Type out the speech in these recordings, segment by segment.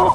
Oh!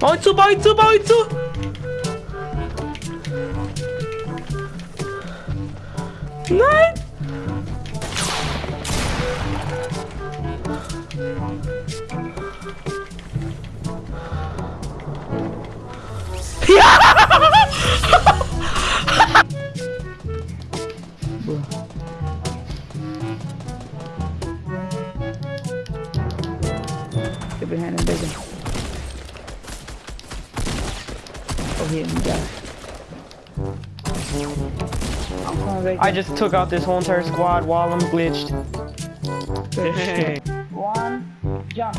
Bajcu, bajcu, bajcu! Nein! Get I just took out this whole entire squad while I'm glitched. One, jump.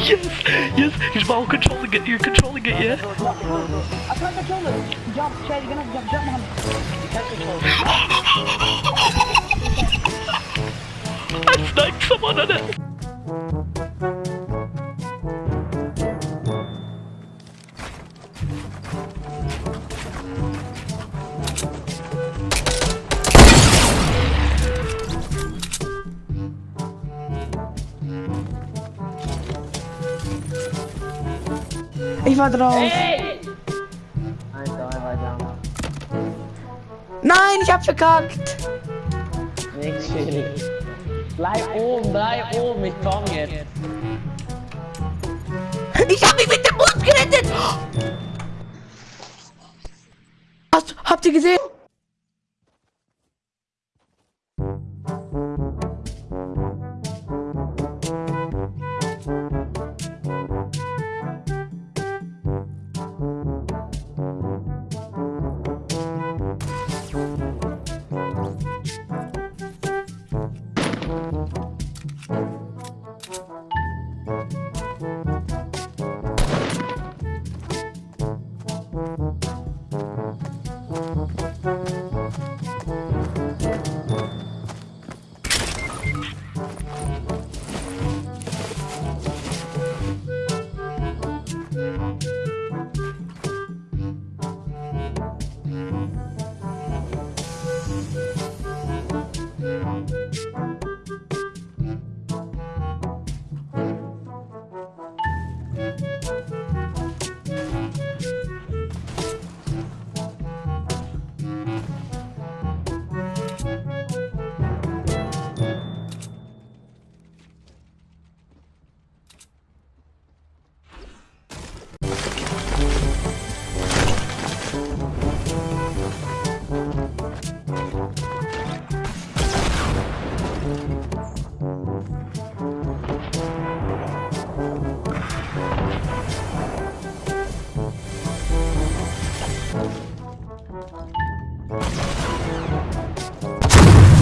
Yes, yes, he's ball controlling it, you're controlling it, yeah? I can't control it. Jump, Chad, you're gonna jump, jump, man. You can't control it. Ich war drauf. Nein, ich hab verkackt. Nix. Bleib oben, bleib oben, ich komm jetzt. Ich hab mich mit dem Bus gerettet. Hast, habt ihr gesehen?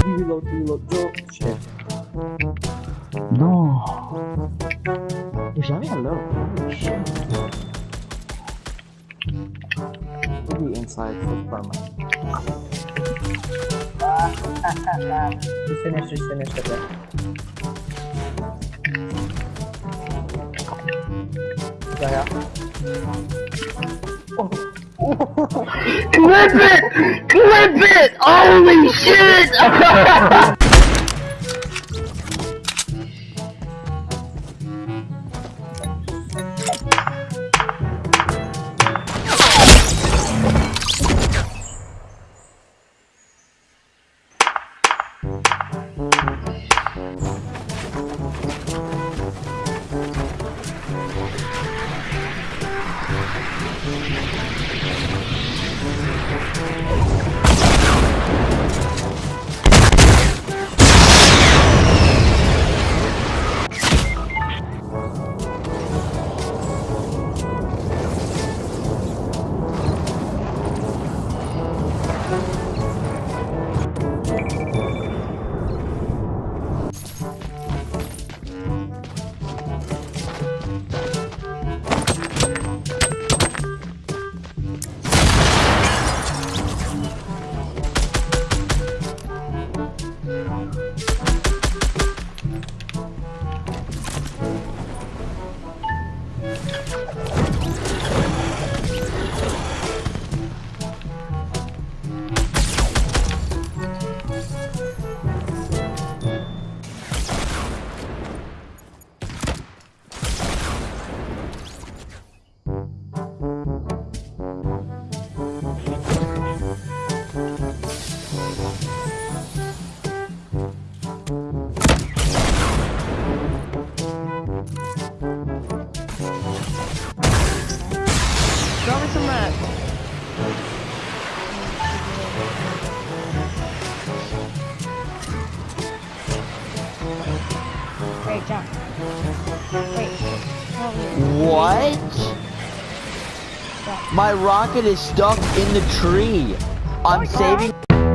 Reload, reload, go. Shit. No. You shot me hello. Holy shit. Maybe inside for karma. Just finish, just finish it there. Yeah, yeah. Clip it! Clip it! Holy shit! Oh! that. Wait. Wait. What? My rocket is stuck in the tree. I'm oh, saving... God.